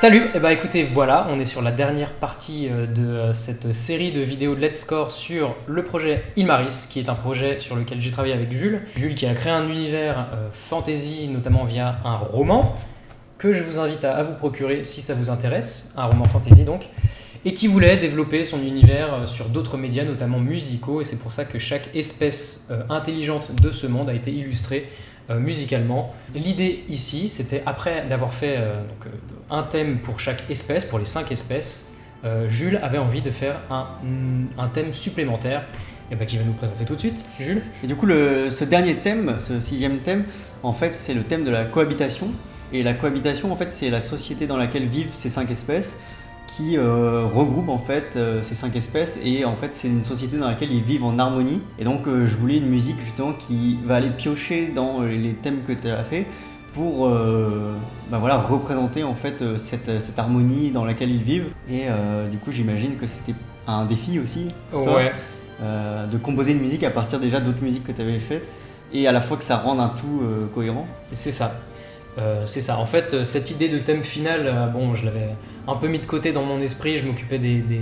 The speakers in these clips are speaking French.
Salut, et bah écoutez, voilà, on est sur la dernière partie euh, de euh, cette série de vidéos de Let's Score sur le projet Ilmaris, qui est un projet sur lequel j'ai travaillé avec Jules. Jules qui a créé un univers euh, fantasy, notamment via un roman, que je vous invite à, vous procurer si ça vous intéresse, un roman fantasy donc, et qui voulait développer son univers sur d'autres médias, notamment musicaux, et c'est pour ça que chaque espèce intelligente de ce monde a été illustrée musicalement. L'idée ici, c'était après d'avoir fait un thème pour chaque espèce, pour les cinq espèces, euh, Jules avait envie de faire un, thème supplémentaire et bah, qui va nous présenter tout de suite, Jules. Et du coup, ce dernier thème, ce sixième thème, en fait, c'est le thème de la cohabitation. Et la cohabitation, en fait, c'est la société dans laquelle vivent ces cinq espèces qui euh, regroupe en fait euh, ces cinq espèces et en fait c'est une société dans laquelle ils vivent en harmonie et donc je voulais une musique justement qui va aller piocher dans les thèmes que tu as fait pour euh, bah voilà, représenter en fait euh, cette, cette, harmonie dans laquelle ils vivent. Et euh, du coup, j'imagine que c'était un défi aussi pour toi, de composer une musique à partir déjà d'autres musiques que tu avais faites et à la fois que ça rende un tout cohérent. C'est ça. C'est ça. En fait, cette idée de thème final, bon, je l'avais un peu mis de côté dans mon esprit. Je m'occupais des, des,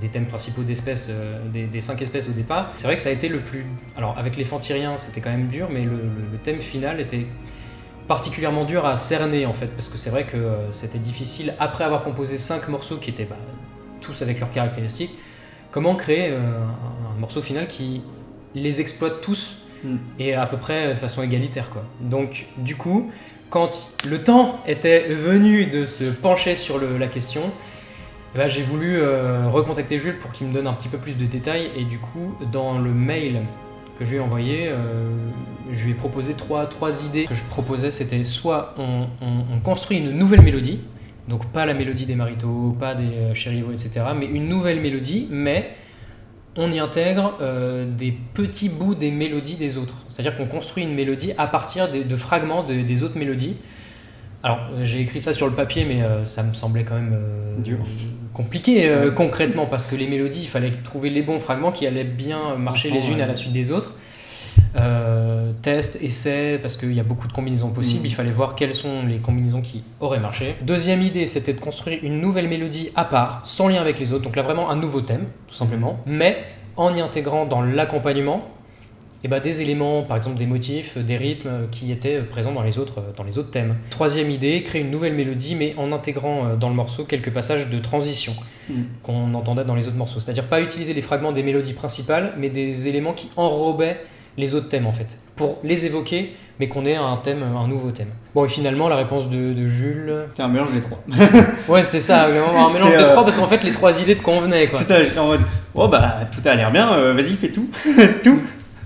des, thèmes principaux d'espèces, des, cinq espèces au départ. C'est vrai que ça a été le plus. Alors, avec les fantyriens, c'était quand même dur, mais le, le thème final était particulièrement dur à cerner en fait, parce que c'est vrai que euh, c'était difficile, après avoir composé cinq morceaux qui étaient bah, tous avec leurs caractéristiques, comment créer euh, un, morceau final qui les exploite tous hmm. et à peu près de façon égalitaire. Quoi. Donc du coup, quand le temps était venu de se pencher sur la question, eh ben, j'ai voulu euh, recontacter Jules pour qu'il me donne un petit peu plus de détails et du coup dans le mail que je lui ai envoyé, euh, je lui ai proposé trois, idées. Que je proposais, c'était soit on, construit une nouvelle mélodie, donc pas la mélodie des Marito, pas des euh, etc., mais une nouvelle mélodie, mais on y intègre euh, des petits bouts des mélodies des autres. C'est-à-dire qu'on construit une mélodie à partir de, fragments des autres mélodies. Alors, j'ai écrit ça sur le papier, mais ça me semblait quand même compliqué euh, concrètement parce que les mélodies, il fallait trouver les bons fragments qui allaient bien marcher les unes à la suite des autres. Euh, test, essai, parce qu'il y a beaucoup de combinaisons possibles, mm. il fallait voir quelles sont les combinaisons qui auraient marché. Deuxième idée, c'était de construire une nouvelle mélodie à part, sans lien avec les autres, donc là vraiment un nouveau thème, tout simplement, mais en y intégrant dans l'accompagnement eh ben, des éléments, par exemple des motifs, des rythmes qui étaient présents dans les autres, dans les autres thèmes. Troisième idée, créer une nouvelle mélodie, mais en intégrant euh, dans le morceau quelques passages de transition mm. qu'on entendait dans les autres morceaux. C'est-à-dire pas utiliser les fragments des mélodies principales, mais des éléments qui enrobaient les autres thèmes en fait, pour les évoquer, mais qu'on ait un thème, un nouveau thème. Bon, et finalement, la réponse de, Jules. C'est un mélange des trois. ouais, c'était ça, un mélange des trois, parce qu'en fait, les trois idées te convenaient. C'était en mode, oh bah, tout a l'air bien, euh, vas-y, fais tout. tout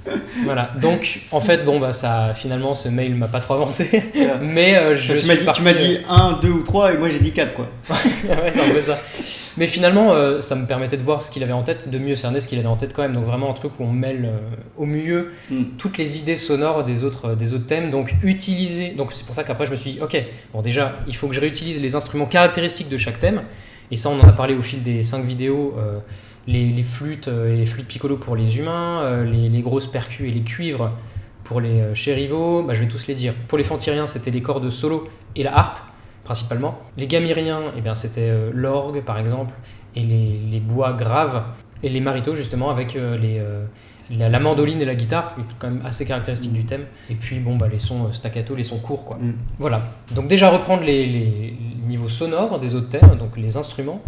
voilà, donc en fait, bon, bah ça, finalement, ce mail m'a pas trop avancé, mais euh, je tu m'as dit, tu m'as dit 1, 2 ou 3 et moi j'ai dit 4 quoi. ouais, c'est un peu ça. Mais finalement, euh, ça me permettait de voir ce qu'il avait en tête, de mieux cerner ce qu'il avait en tête quand même. Donc vraiment un truc où on mêle euh, au mieux hmm. toutes les idées sonores des autres, des autres thèmes. Donc utiliser, donc c'est pour ça qu'après je me suis dit, ok, bon déjà, il faut que je réutilise les instruments caractéristiques de chaque thème. Et ça, on en a parlé au fil des 5 vidéos les, flûtes euh, et les flûtes piccolo pour les humains, euh, les, grosses percus et les cuivres pour les euh, chérivaux, bah, je vais tous les dire. Pour les fantyriens, c'était les cordes solo et la harpe, principalement. Les gamiriens, eh bien, c'était l'orgue, par exemple, et les, bois graves. Et les maritos, justement, avec les, la, mandoline et la guitare, qui quand même assez caractéristiques du thème. Et puis, bon, bah, les sons staccato, les sons courts, quoi. Mm. Voilà. Donc déjà, reprendre les, les niveaux sonores des autres thèmes, donc les instruments,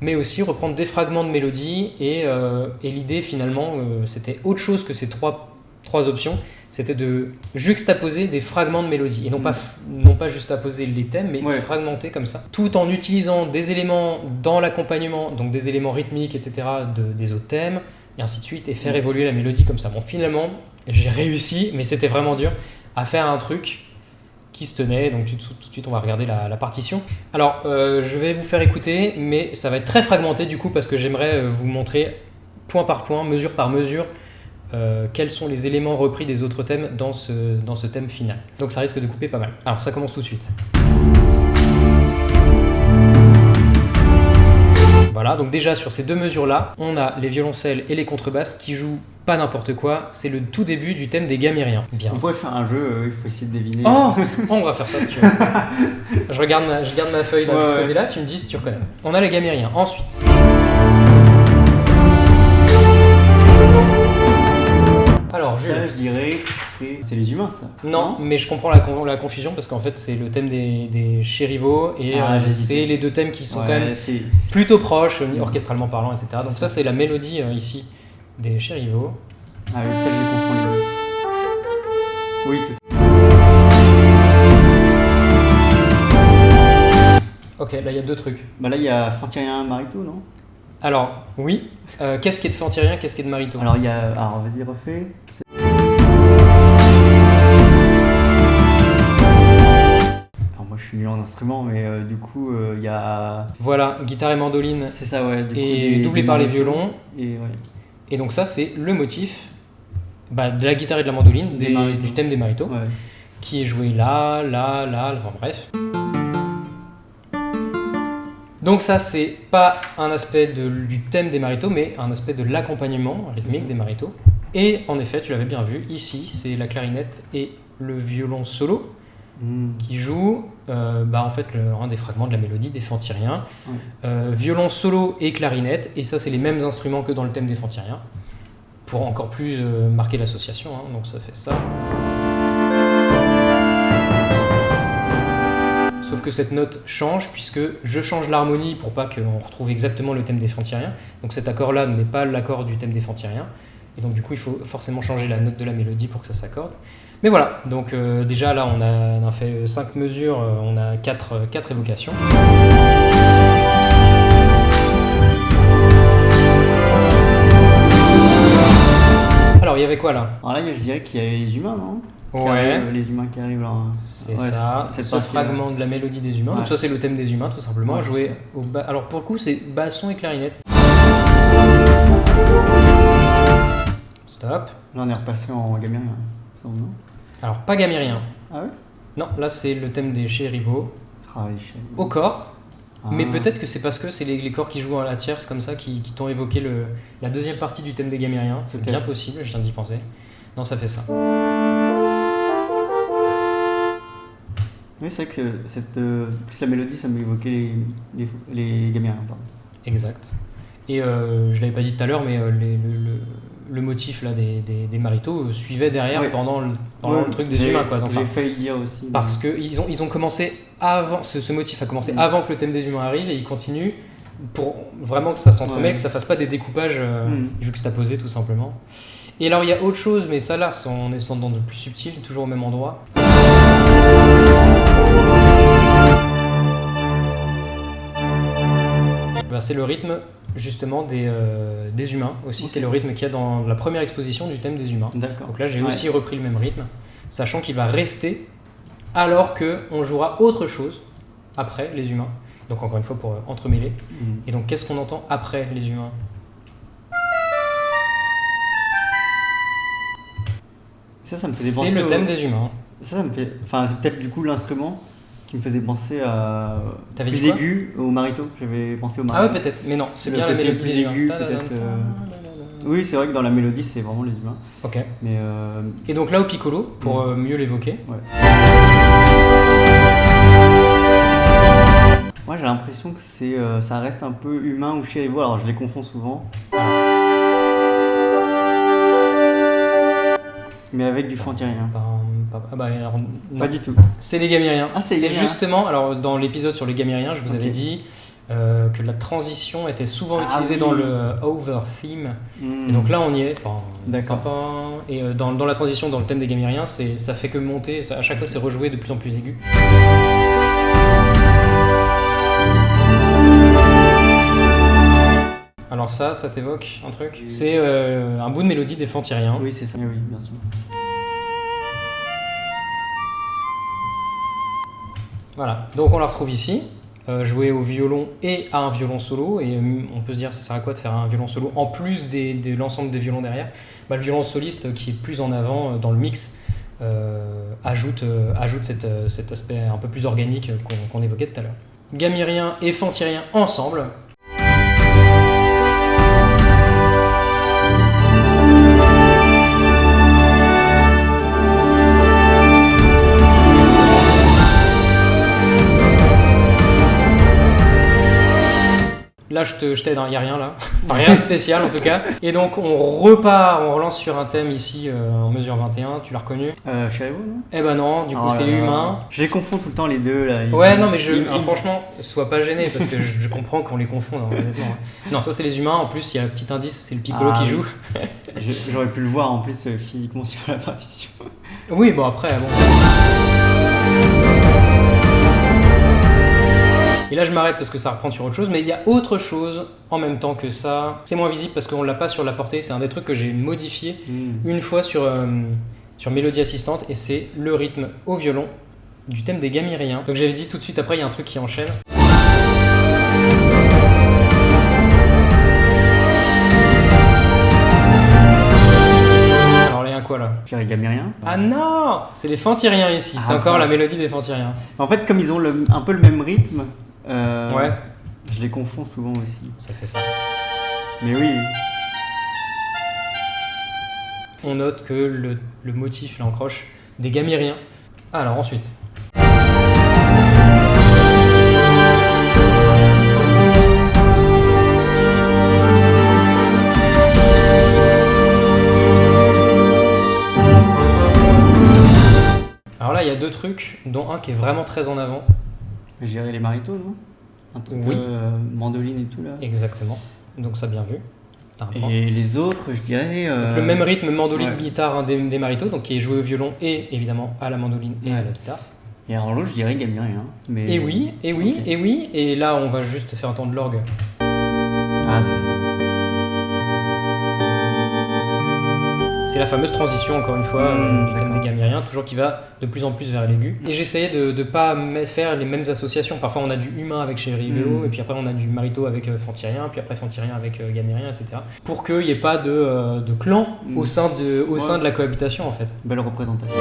mais aussi reprendre des fragments de mélodie. Et, euh, et l'idée, finalement, euh, c'était autre chose que ces trois, trois options. C'était de juxtaposer des fragments de mélodie. Et non, pas, mm. non pas juste poser les thèmes, mais fragmenter comme ça. Tout en utilisant des éléments dans l'accompagnement, donc des éléments rythmiques, etc., de, des autres thèmes, et ainsi de suite, et faire mm. évoluer la mélodie comme ça. Bon, finalement, j'ai réussi, mais c'était vraiment dur, à faire un truc qui se tenait. Donc tout, de suite, on va regarder la, partition. Alors, euh, je vais vous faire écouter, mais ça va être très fragmenté du coup parce que j'aimerais euh, vous montrer point par point, mesure par mesure, euh, quels sont les éléments repris des autres thèmes dans ce, dans ce thème final. Donc ça risque de couper pas mal. Alors ça commence tout de suite. Voilà, donc déjà sur ces deux mesures-là, on a les violoncelles et les contrebasses qui jouent pas n'importe quoi, c'est le tout début du thème des Gamériens. Bien. On pourrait faire un jeu, euh, il faut essayer de deviner. Oh On va faire ça si tu veux. je, regarde ma, je garde ma feuille là, de Ouais, ce ouais. côté-là, tu me dis si tu reconnais. On a les Gamériens. Ensuite. Alors. Ça, je dirais que c'est- les humains, ça. Non, mais je comprends la, con- la confusion parce qu'en fait c'est le thème des, des chérivaux et Ah, euh, c'est les deux thèmes qui sont Ouais, quand même plutôt proches, euh, orchestralement parlant, etc. Donc ça. ça c'est la mélodie euh, ici des chérivaux. Ah oui, peut-être les deux. Oui, tout Ok, là il y a deux trucs. Bah là, il y a Fantyrien Marito, non? Alors, oui, euh, qu'est-ce qui est de Fantyrien, qu'est-ce qui est de Marito? Alors, il y a. Alors, vas-y, refais. Alors, moi, je suis nul en instrument, mais euh, du coup, euh, il y a. Voilà, guitare et mandoline C'est ça, ouais. Du coup, et des- doublé des par les violons. Et ouais. Et donc ça c'est le motif bah, de la guitare et de la mandoline, Des des- maritos. du thème des maritos, ouais. qui est joué là, là, là, enfin bref. Donc ça, c'est pas un aspect de- du thème des maritos, mais un aspect de l'accompagnement rythmique des maritos. Et en effet, tu l'avais bien vu, ici, c'est la clarinette et le violon solo Hmm. qui jouent euh, bah, en fait, le- un des fragments de la mélodie des Fantyriens. Ouais. Euh, violon solo et clarinette, et ça, c'est les mêmes instruments que dans le thème des Fantyriens, pour encore plus euh, marquer l'association. hein. Donc ça fait ça. Sauf que cette note change puisque je change l'harmonie pour pas qu'on retrouve exactement le thème des Fantyriens. Donc cet accord-là n'est pas l'accord du thème des Fantyriens. Et donc du coup, il faut forcément changer la note de la mélodie pour que ça s'accorde. Mais voilà, donc euh, déjà là, on a, on a fait 5 mesures, euh, on a 4, quatre évocations. Alors, il y avait quoi là? Alors là, je dirais qu'il y a les humains, non? Ouais. Les humains qui arrivent là. C'est Ouais, ça, c'est- ce fragment de la mélodie des humains. Ouais. Donc ça c'est le thème des humains tout simplement, joué c'est au ba- Alors pour le coup c'est basson et clarinette. Stop. Là, on est repassé en gamérien. Semble, non Alors pas gamérien. Ah ouais Non, là c'est le thème des chérivaux Ah, les au corps. Ah. Mais peut-être que c'est parce que c'est les, les corps qui jouent à la tierce comme ça qui, qui t'ont évoqué le, la deuxième partie du thème des gamériens. C'est bien possible, je viens d'y penser. Non, ça fait ça. Oui, c'est vrai que cette, euh, plus la mélodie, ça m'évoquait les, les, les gamériens. Pardon. Exact. Et euh, je l'avais pas dit tout à l'heure, mais euh, les- le, le- le motif là des, des, des maritos euh, suivait derrière Ouais. pendant, le, pendant Ouais, le truc des humains. Quoi. Donc, failli le dire aussi. parce que ils ont, ils ont commencé avant, ce, ce motif a commencé Mm. avant que le thème des humains arrive et il continue pour vraiment que ça s'entremêle, Ouais. que ça fasse pas des découpages euh, Mm. juxtaposés tout simplement. Et alors il y a autre chose, mais ça là, on est dans de plus subtil, toujours au même endroit. Ben, c'est le rythme justement des, euh, des humains aussi, c'est le rythme qu'il y a dans la première exposition du thème des humains. Donc là, j'ai Ouais. aussi repris le même rythme, sachant qu'il va rester alors que on jouera autre chose après les humains. Donc encore une fois pour euh, entremêler. Mm. Et donc qu'est-ce qu'on entend après les humains? Ça, ça me penser. C'est le au- thème des humains. Ça, ça me fait. Enfin, c'est peut-être du coup l'instrument qui me faisait penser à. T'avais plus aigu au marito. J'avais pensé au Ah marito. ouais peut-être, mais non, c'est bien la mélodie plus aigu, peut-être, euh. Oui, c'est vrai que dans la mélodie, c'est vraiment les humains. Ok. Mais euh, Et donc là au piccolo, pour Mm. euh, mieux l'évoquer. moi, j'ai l'impression que c'est, euh, ça reste un peu humain ou chérivaux. Alors, je les confonds souvent. Mais avec du fantyrien. Pam, Ah bah, non. Pas du tout. C'est les Gamériens. Ah, c'est justement, alors dans l'épisode sur les Gamériens, je vous avais dit euh, que la transition était souvent Ah utilisée oui. dans le over theme. Et donc là, on y est. D'accord. Et euh, dans, dans la transition, dans le thème des Gamériens, ça fait que monter. ça- à chaque fois, c'est rejoué de plus en plus aigu. Alors ça, ça t'évoque un truc? C'est euh, un bout de mélodie des Fantyriens. Oui, c'est ça. Oui, bien sûr. Voilà, donc on la retrouve ici, euh, au violon et à un violon solo. Et euh, on peut se dire, ça sert à quoi de faire un violon solo en plus de l'ensemble des violons derrière? Bah, Le violon soliste qui est plus en avant euh, dans le mix euh, ajoute, cet aspect un peu plus organique qu'on évoquait tout à l'heure. Gamérien et Fantyrien ensemble. Là, je te- je t'aide, il n'y a rien là. Enfin, rien de spécial en tout cas. Et donc, on repart, on relance sur un thème ici euh, en mesure 21. Tu l'as reconnu? Euh, Chariot, non? Eh ben non, du coup, Oh c'est humain. Je les confonds tout le temps les deux là. Ouais, non, mais je, alors, franchement, sois pas gêné parce que je, je comprends qu'on les confond. hein, hein. Non, ça c'est les humains. En plus, il y a un petit indice, c'est le piccolo Ah, qui joue. J'aurais pu le voir en plus euh, physiquement sur la partition. Oui, bon après, bon. Et là, je m'arrête parce que ça reprend sur autre chose, mais il y a autre chose en même temps que ça. C'est moins visible parce qu'on l'a pas sur la portée. C'est un des trucs que j'ai modifié Hmm. une fois sur, euh, sur Mélodie Assistante et c'est le rythme au violon du thème des Gamiriens. Donc j'avais dit tout de suite après, il y a un truc qui enchaîne. Alors, il y a un quoi là? Je dirais Gamérien. Ah non C'est les Fantiriens ici, c'est Ah, encore la mélodie des Fantiriens. En fait, comme ils ont le- un peu le même rythme, euh, Ouais, je les confonds souvent aussi. ça fait ça. Mais oui, On note que le, le motif, là, croche des Gamiriens. Alors ensuite. Alors là, il y a deux trucs, dont un qui est vraiment très en avant. Dirais les maritos, non? Un truc Oui. euh, mandoline et tout là. Exactement. Donc ça, bien vu. Et les autres, je dirais. euh, Donc le même rythme mandoline ouais. guitare hein, des, des maritos, donc qui est joué au violon et évidemment à la mandoline et à la guitare. Et alors l'autre, je dirais Gamérien. Mais... Et oui, et oui, et oui, et là on va juste faire entendre l'orgue. Ah, c'est ça. C'est la fameuse transition encore une fois euh, Mmh, du thème des gamériens, toujours qui va de plus en plus vers l'aigu. Et j'essayais de ne pas faire les mêmes associations. Parfois on a du humain avec chez Rivéo, Mmh. et puis après on a du marito avec euh, Fantirien, puis après Fantirien avec euh, Gamérien, etc. Pour qu'il n'y ait pas de, euh, de clan Mmh. au, sein de, au Ouais. sein de la cohabitation en fait. Belle représentation.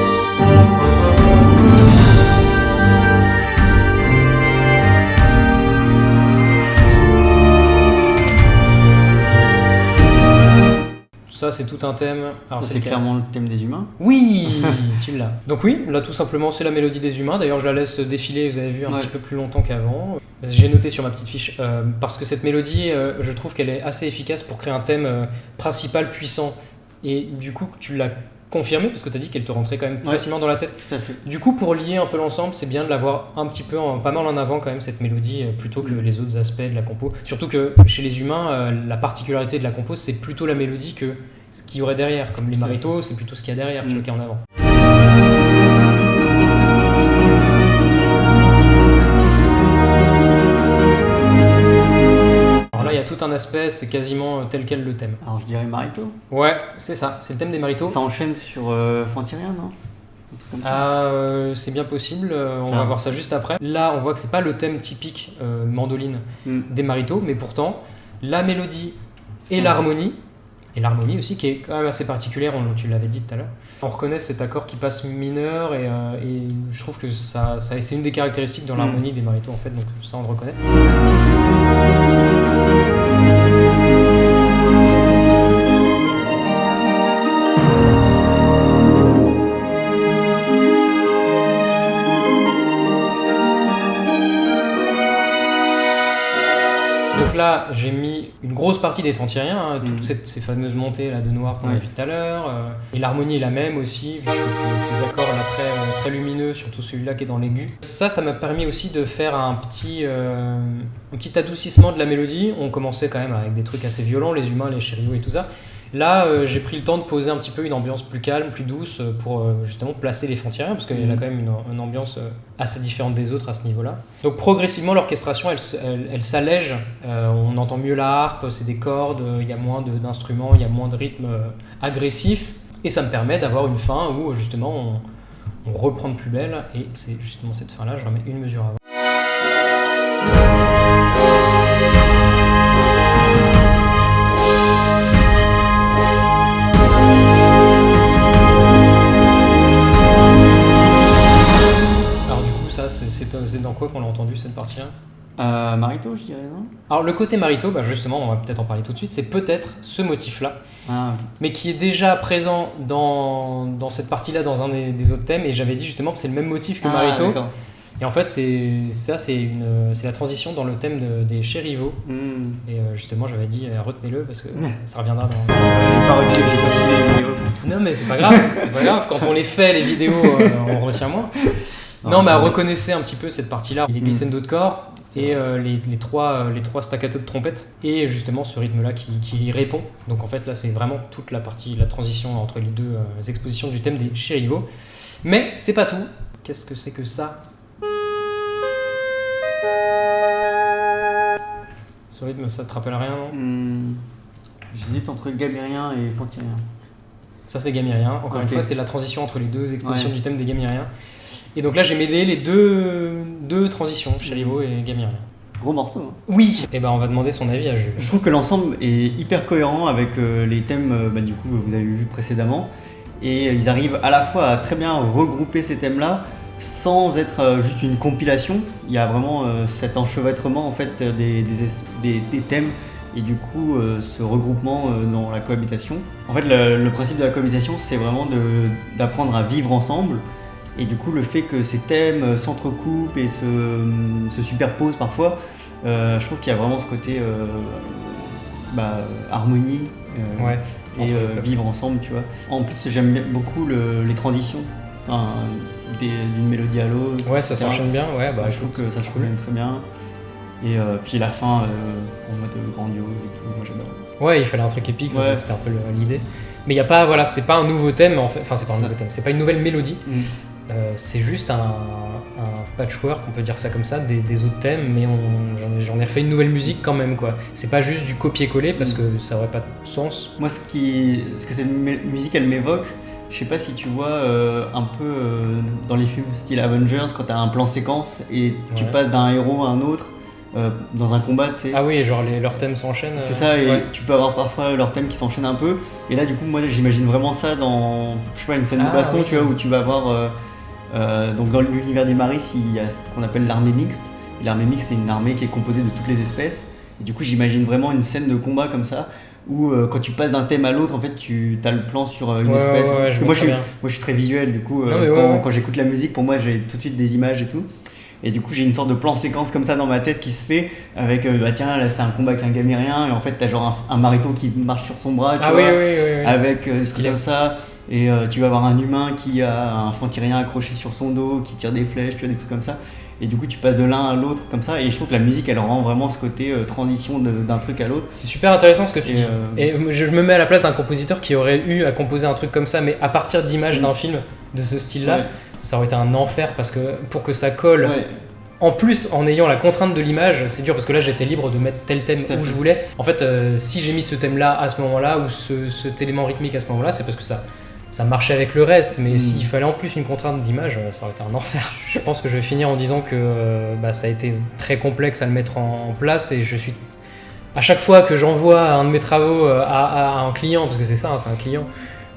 Ça c'est tout un thème. Alors, c'est clairement le thème des humains. Oui, tu l'as. Donc oui, là tout simplement c'est la mélodie des humains. D'ailleurs je la laisse défiler, vous avez vu, un Ouais. petit peu plus longtemps qu'avant. J'ai noté sur ma petite fiche, euh, parce que cette mélodie, euh, je trouve qu'elle est assez efficace pour créer un thème euh, principal puissant. Et du coup tu l'as confirmé, parce que tu as dit qu'elle te rentrait quand même Ouais. facilement dans la tête. Tout à fait. Du coup pour lier un peu l'ensemble, c'est bien de l'avoir un petit peu, en- pas mal en avant quand même cette mélodie, euh, plutôt que les autres aspects de la compo. Surtout que chez les humains, euh, la particularité de la compo, c'est plutôt la mélodie que ce qu'il y aurait derrière. Comme les maritos, c'est plutôt ce qu'il y a derrière, tu Mm. vois, qui est en avant. C'est quasiment euh, tel quel le thème. Alors je dirais marito. Ouais, c'est ça, c'est le thème des maritos. Ça enchaîne sur euh, Fantyrien, non? Ah, euh, c'est bien possible, euh, on va voir ça juste après. Là, on voit que c'est pas le thème typique euh, mandoline Hmm. des maritos, mais pourtant, la mélodie et l'harmonie, et l'harmonie aussi, qui est quand même assez particulière, on- tu l'avais dit tout à l'heure. On reconnaît cet accord qui passe mineur, et, et je trouve que ça, ça- c'est une des caractéristiques dans Mm. l'harmonie des maritos, en fait, donc ça on le reconnaît. Une grosse partie des Fantiriens, hein, toutes Mhm. cette- ces fameuses montées là de noir qu'on a vu tout à l'heure. euh, et l'harmonie est la même aussi, vu ces, ces- ces accords là très, euh, très lumineux, surtout celui-là qui est dans l'aigu. Ça, ça m'a permis aussi de faire un petit, euh, un petit adoucissement de la mélodie. On commençait quand même avec des trucs assez violents, les humains, les chériots et tout ça. Là, euh, j'ai pris le temps de poser un petit peu une ambiance plus calme, plus douce, euh, pour euh, justement placer les Fantiriens, parce qu'il y a Mhm. quand même une, une ambiance assez différente des autres à ce niveau-là. Donc progressivement, l'orchestration, elle, se- elle, elle s'allège, euh, on entend mieux la harpe, c'est des cordes, il y a moins d'instruments, il y a moins de rythme euh, agressif, et ça me permet d'avoir une fin où justement on, on reprend de plus belle, et c'est justement cette fin-là, je remets une mesure avant. C'est- dans quoi qu'on l'a entendu cette partie-là Euh, marito, je dirais, non? Alors le côté marito, bah justement, on va peut-être en parler tout de suite, c'est peut-être ce motif-là, Ah, mais qui est déjà présent dans, dans cette partie-là, dans un des, des autres thèmes, et j'avais dit justement que c'est le même motif que Ah, marito. Et en fait, c'est ça, c'est la transition dans le thème de- des chérivaux. Hmm. Et euh, justement, j'avais dit, euh, retenez-le parce que ça reviendra dans. J'ai pas retenu, j'ai pas suivi les vidéos. Non, mais c'est pas grave, c'est pas grave. Quand on les fait, les vidéos, on retient moins. Non, mais c'est- reconnaissez un petit peu cette partie-là. Les glissando de corps et euh, les, les trois, euh, les trois staccato de trompette. Et justement ce rythme-là qui, qui répond. Donc en fait, là, c'est vraiment toute la partie, la transition entre les deux euh, expositions du thème des chérivaux. Mais c'est pas tout. Qu'est-ce que c'est que ça? Ce rythme, ça te rappelle rien, non? Hmm. J'hésite entre gamérien et fantyrien. Ça, c'est gamérien. Encore une fois, c'est la transition entre les deux expositions Ouais. du thème des gamériens. Et donc là, j'ai mêlé les deux, deux transitions, chérivo et gamérien. Gros morceau. hein. Oui Et ben, on va demander son avis à Jules. Je trouve que l'ensemble est hyper cohérent avec euh, les thèmes euh, bah, du coup que vous avez vu précédemment. Et ils arrivent à la fois à très bien regrouper ces thèmes-là sans être euh, juste une compilation. Il y a vraiment euh, cet enchevêtrement en fait euh, des, des, des- des thèmes et du coup euh, ce regroupement euh, dans la cohabitation. En fait le, le principe de la cohabitation c'est vraiment d'apprendre à vivre ensemble et du coup le fait que ces thèmes euh, s'entrecoupent et se, se superposent parfois, euh, je trouve qu'il y a vraiment ce côté euh, bah, harmonie euh, Ouais. et euh, vivre ensemble, tu vois. En plus, j'aime beaucoup le- les transitions enfin, d'une mélodie à l'autre. Ouais, ça s'enchaîne bien. Ouais, bah, je trouve que ça se cool. très bien. Et euh, puis la fin euh, en mode grandiose et tout, moi j'adore. Ouais, il fallait un truc épique, Ouais. c'était un peu l'idée. Mais il y a pas, voilà, c'est pas un nouveau thème en fait. Enfin, c'est pas un nouveau thème, c'est pas une nouvelle mélodie. Euh, c'est juste un, un patchwork, on peut dire ça comme ça, des, des autres thèmes, mais j'en ai- refait une nouvelle musique quand même, quoi. C'est pas juste du copier-coller parce que ça aurait pas de sens. Moi, ce, qui, ce que cette musique elle m'évoque, je sais pas si tu vois euh, un peu euh, dans les films style Avengers, quand t'as un plan séquence et tu passes d'un héros à un autre euh, dans un combat, tu sais. Ah oui, genre les, leurs thèmes s'enchaînent. C'est ça, et ouais. tu peux avoir parfois leurs thèmes qui s'enchaînent un peu. Et là, du coup, moi, j'imagine vraiment ça dans, je sais pas, une scène Ah, de baston, oui. tu vois, où tu vas voir. euh, donc, dans l'univers des Maris, il y a ce qu'on appelle l'armée mixte. L'armée mixte, c'est une armée qui est composée de toutes les espèces. Et du coup, j'imagine vraiment une scène de combat comme ça, où euh, quand tu passes d'un thème à l'autre, en fait, tu as le plan sur euh, une Ouais, espèce. ouais, ouais, je moi, je suis, bien. moi, je suis très visuel, du coup, euh, Non, quand, j'écoute la musique, pour moi, j'ai tout de suite des images et tout. Et du coup, j'ai une sorte de plan séquence comme ça dans ma tête qui se fait avec, euh, bah tiens, là c'est un combat avec un gamérien, et en fait, t'as genre un, un marito qui marche sur son bras, tu Ah vois, oui, oui. oui. avec euh, Stylé. comme ça. Et euh, tu vas avoir un humain qui a un fantyrien accroché sur son dos, qui tire des flèches, tu vois, des trucs comme ça. Et du coup, tu passes de l'un à l'autre comme ça. Et je trouve que la musique, elle rend vraiment ce côté euh, transition d'un truc à l'autre. C'est super intéressant ce que tu Et, dis. euh, Et je me mets à la place d'un compositeur qui aurait eu à composer un truc comme ça, mais à partir d'images Mm. d'un film de ce style-là, Ouais. ça aurait été un enfer parce que pour que ça colle, Ouais. en plus en ayant la contrainte de l'image, c'est dur parce que là j'étais libre de mettre tel thème où je voulais. En fait, euh, si j'ai mis ce thème-là à ce moment-là ou ce, cet élément rythmique à ce moment-là, c'est parce que ça, ça marchait avec le reste. Mais s'il fallait en plus une contrainte d'image, euh, ça aurait été un enfer. Je pense que je vais finir en disant que euh, bah, ça a été très complexe à le mettre en, en place et je suis à chaque fois que j'envoie un de mes travaux euh, à, à un client, parce que c'est ça, hein, c'est un client,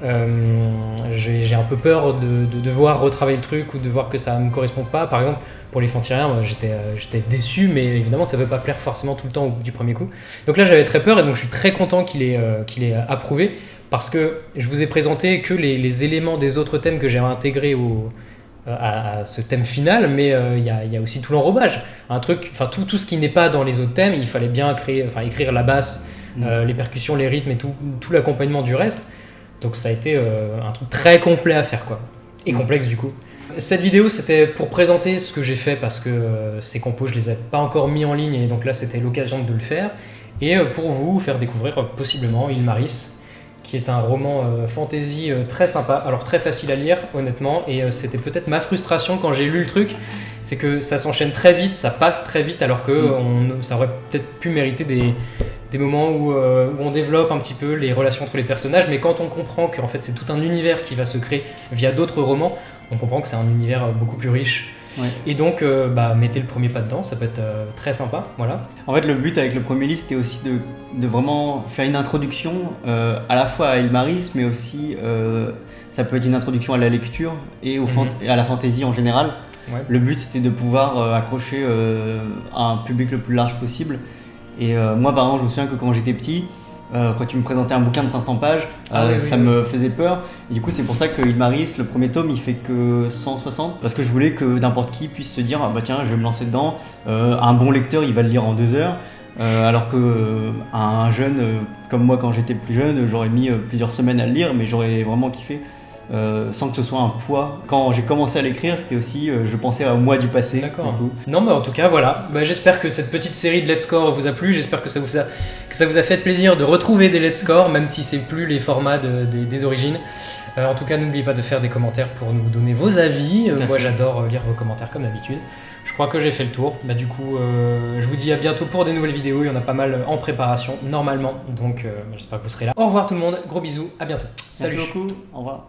euh, j'ai un peu peur de, de devoir retravailler le truc ou de voir que ça me correspond pas. Par exemple, pour les Fantiriens, moi, j'étais j'étais déçu, mais évidemment que ça peut pas plaire forcément tout le temps au bout du premier coup. Donc là, j'avais très peur et donc je suis très content qu'il ait, euh, qu'il ait approuvé parce que je vous ai présenté que les, les éléments des autres thèmes que j'ai intégrés au, euh, à, à ce thème final, mais euh, il y, a, il y a aussi tout l'enrobage. Un truc, enfin tout, tout ce qui n'est pas dans les autres thèmes, il fallait bien créer, enfin écrire la basse, Mm. euh, les percussions, les rythmes et tout, tout l'accompagnement du reste. Donc ça a été euh, un truc très complet à faire quoi. Et Mm. complexe du coup. Cette vidéo c'était pour présenter ce que j'ai fait parce que ces compos je les ai pas encore mis en ligne et donc là c'était l'occasion de le faire. Et pour vous faire découvrir possiblement Il Maris qui est un roman euh, fantasy euh, très sympa, alors très facile à lire honnêtement et euh, c'était peut-être ma frustration quand j'ai lu le truc, c'est que ça s'enchaîne très vite, ça passe très vite alors que Mm. on- ça aurait peut-être pu mériter des, des moments où, où on développe un petit peu les relations entre les personnages, mais quand on comprend qu'en fait c'est tout un univers qui va se créer via d'autres romans, on comprend que c'est un univers beaucoup plus riche. Ouais. Et donc, euh, bah, mettez le premier pas dedans, ça peut être euh, très sympa, voilà. En fait, le but avec le premier livre, c'était aussi de, de vraiment faire une introduction euh, à la fois à Elmaris, mais aussi ça peut être une introduction à la lecture et, au Mhm. et à la fantaisie en général. Ouais. Le but, c'était de pouvoir accrocher à un public le plus large possible. Et moi, par exemple, je me souviens que quand j'étais petit, euh, quand tu me présentais un bouquin de 500 pages, Ah euh, oui, ça oui, me faisait peur. Et du coup, c'est pour ça que Ilmaris, le premier tome, il fait que 160. Parce que je voulais que n'importe qui puisse se dire, ah bah tiens, je vais me lancer dedans. Euh, un bon lecteur, il va le lire en deux heures. Alors que un jeune, comme moi quand j'étais plus jeune, j'aurais mis plusieurs semaines à le lire, mais j'aurais vraiment kiffé. Euh, sans que ce soit un poids. Quand j'ai commencé à l'écrire, c'était aussi, euh, je pensais à moi du passé. D'accord. Non, mais en tout cas, voilà. Bah, j'espère que cette petite série de Let's Score vous a plu. J'espère que ça vous a que ça vous a fait plaisir de retrouver des Let's Score, même si c'est plus les formats de- des, des origines. Euh, en tout cas, n'oubliez pas de faire des commentaires pour nous donner vos avis. Moi, j'adore lire vos commentaires comme d'habitude. Je crois que j'ai fait le tour. Bah, du coup, euh, je vous dis à bientôt pour des nouvelles vidéos. Il y en a pas mal en préparation, normalement. Donc, euh, j'espère que vous serez là. Au revoir tout le monde. Gros bisous. À bientôt. Salut. Merci beaucoup. Au revoir.